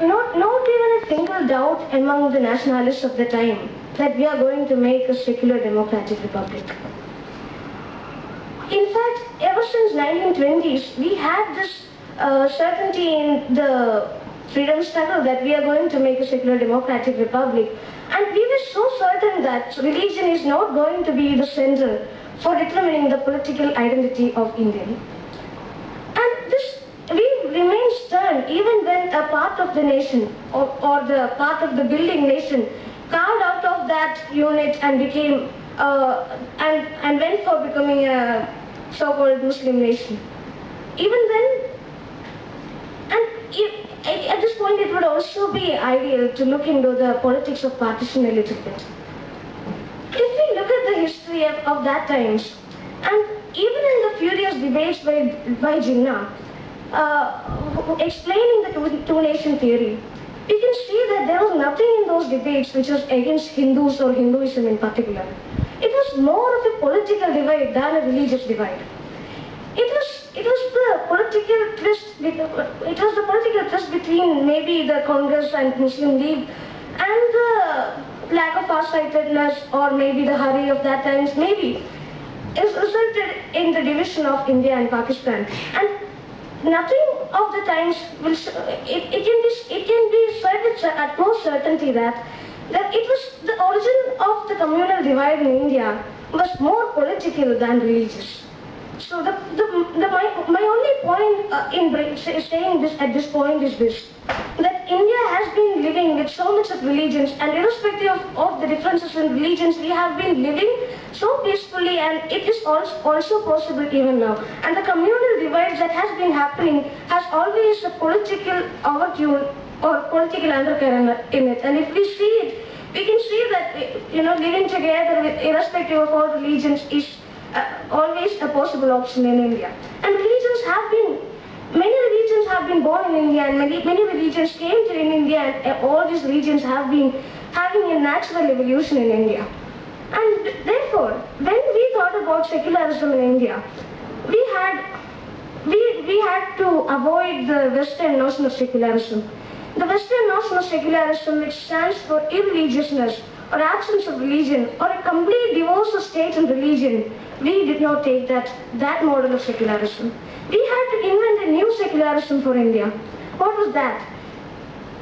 not, not even a single doubt among the nationalists of the time that we are going to make a secular democratic republic. In fact, ever since 1920s, we had this uh, certainty in the freedom struggle that we are going to make a secular democratic republic. And we were so certain that religion is not going to be the center for determining the political identity of India. And this, we remain even when a part of the nation or, or the part of the building nation carved out of that unit and became uh, and, and went for becoming a so-called Muslim nation. Even then, and if, at this point it would also be ideal to look into the politics of partition a little bit. If we look at the history of, of that times, and even in the furious debates by, by Jinnah, uh, explaining the two, two-nation theory, we can see that there was nothing in those debates which was against Hindus or Hinduism in particular. It was more of a political divide than a religious divide. It was it was the political twist. It was the political twist between maybe the Congress and Muslim League and the lack of farsightedness or maybe the hurry of that times maybe is resulted in the division of India and Pakistan. And nothing of the times will it, it can be it can be said with utmost certainty that that it was the origin of the communal divide in India was more political than religious. So the, the, the my, my only point uh, in saying this at this point is this, that India has been living with so much of religions and irrespective of, of the differences in religions, we have been living so peacefully and it is also, possible even now. And the communal divide that has been happening has always a political overtune or political undercurrent in it. And if we see it, we can see that, you know, living together with irrespective of all religions is uh, always a possible option in India. And religions have been, many religions have been born in India and many, many religions came to in India and all these religions have been having a natural evolution in India. And therefore, when we thought about secularism in India, we had, we, we had to avoid the Western notion of secularism. The Western notion of secularism, which stands for irreligiousness, or absence of religion, or a complete divorce of state and religion, we did not take that, that model of secularism. We had to invent a new secularism for India. What was that?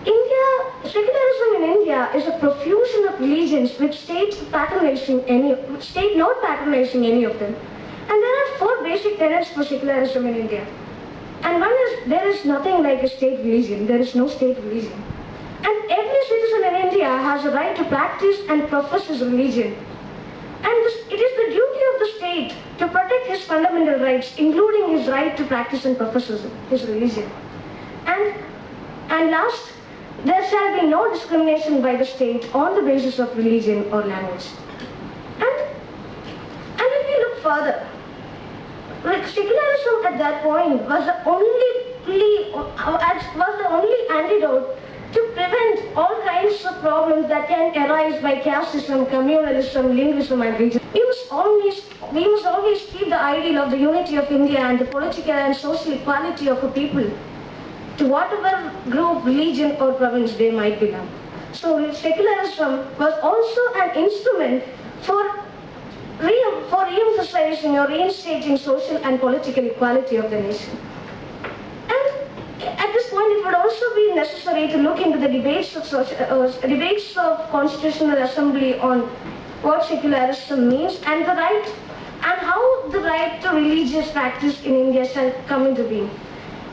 India, secularism in India is a profusion of religions with states patronizing any, state not patronizing any of them. And there are four basic tenets for secularism in India. And one is, there is nothing like a state religion. There is no state religion. And every citizen in India has a right to practice and profess his religion. And this, it is the duty of the state to protect his fundamental rights, including his right to practice and profess his religion. And, and last, there shall be no discrimination by the state on the basis of religion or language. And, and if we look further, like secularism at that point was the only was the only antidote to prevent all problems that can arise by casteism, communalism, linguism and region. We must always, we must always keep the ideal of the unity of India and the political and social equality of a people to whatever group, religion or province they might belong. So secularism was also an instrument for re for re-emphasizing or reinstating social and political equality of the nation it would also be necessary to look into the debates of, uh, debates of Constitutional Assembly on what secularism means and the right and how the right to religious practice in India shall come into being.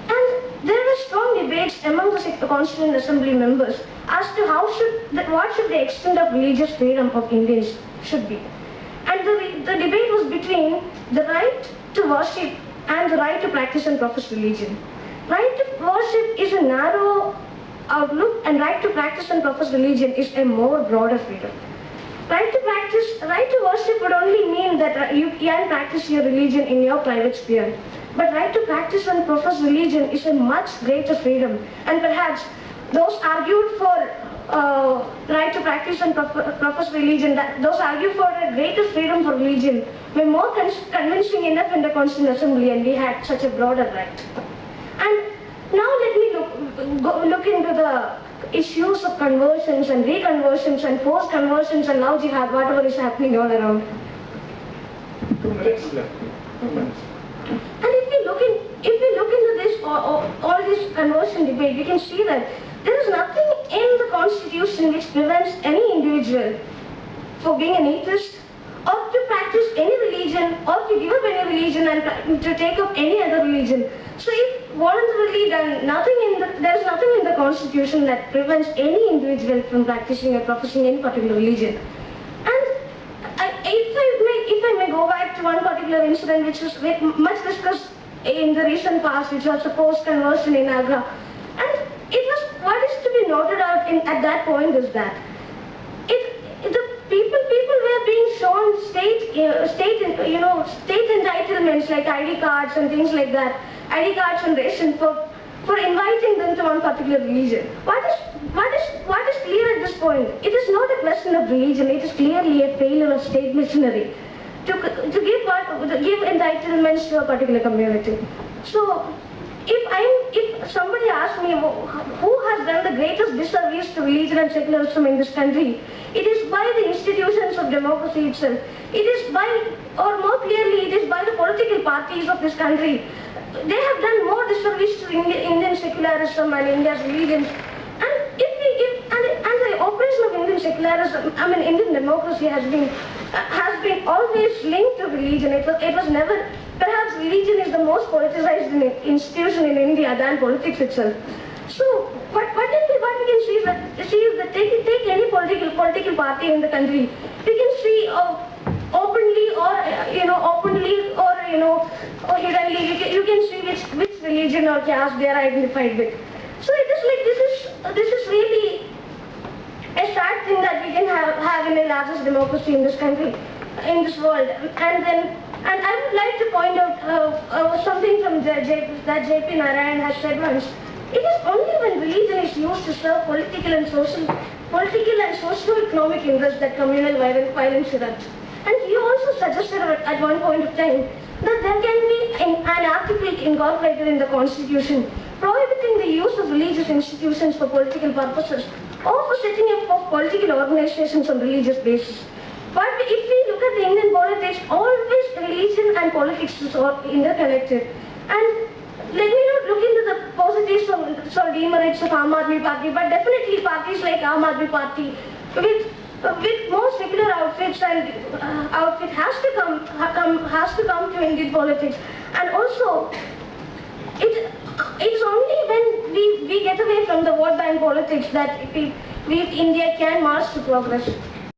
And there were strong debates among the Constitutional Assembly members as to how should, what should the extent of religious freedom of Indians should be. And the, the debate was between the right to worship and the right to practice and profess religion. Right to worship is a narrow outlook and right to practice and profess religion is a more broader freedom. Right to practice, right to worship would only mean that you can practice your religion in your private sphere. But right to practice and profess religion is a much greater freedom. And perhaps those argued for uh, right to practice and profess religion, that those argue for a greater freedom for religion, were more convincing enough in the Constitutional Assembly and we had such a broader right. And now let me look, go look into the issues of conversions and reconversions and forced conversions and now jihad, whatever is happening all around. Two minutes left. Two minutes. And if we look in, if we look into this all, all, all this conversion debate, we can see that there is nothing in the constitution which prevents any individual for being an atheist or to practice any religion or to give up any religion and to take up any other religion. So if voluntarily done, nothing in the, there is nothing in the constitution that prevents any individual from practicing or professing any particular religion. And I, if I may, if I may go back to one particular incident which was much discussed in the recent past, which was the post conversion in Agra, and it was what is to be noted out in, at that point is that it, the people were being shown state uh, state you know state entitlements like ID cards and things like that, ID cards and ration for for inviting them to one particular religion. What is what is what is clear at this point? It is not a question of religion. It is clearly a failure of state missionary to to give what to give entitlements to a particular community. So. If I'm, if somebody asks me who has done the greatest disservice to religion and secularism in this country, it is by the institutions of democracy itself. It is by, or more clearly, it is by the political parties of this country. They have done more disservice to Indian secularism and India's religions. And if we, if, and, and the operation of Indian secularism, I mean Indian democracy has been, uh, has been always linked to religion. It was, it was never, religion is the most politicized in, institution in India than politics itself. So, what, is, what we can see is that, see that take, take any political, political party in the country, we can see uh, openly or, you know, openly or, you know, or hiddenly, you can, you can see which, which religion or caste they are identified with. So it is like, this is, this is really a sad thing that we can have, have in a largest democracy in this country, in this world. And then, and I would like to point out uh, uh, something from J- J- that J.P. Narayan has said once. It is only when religion is used to serve political and social, political and socio-economic interests that communal violence, erupts. And he also suggested at at one point of time that there can be an, an article incorporated in the constitution prohibiting the use of religious institutions for political purposes or for setting up of political organizations on religious basis. But if we look at the Indian politics, always religion and politics are interconnected. And let me not look into the positives or, or demerits of Aam Party, but definitely parties like Aam Party with with more secular outfits and uh, outfit has to come, ha- come has to come to Indian politics, and also it it's only when we, we get away from the vote bank politics that we, we India can march to progress.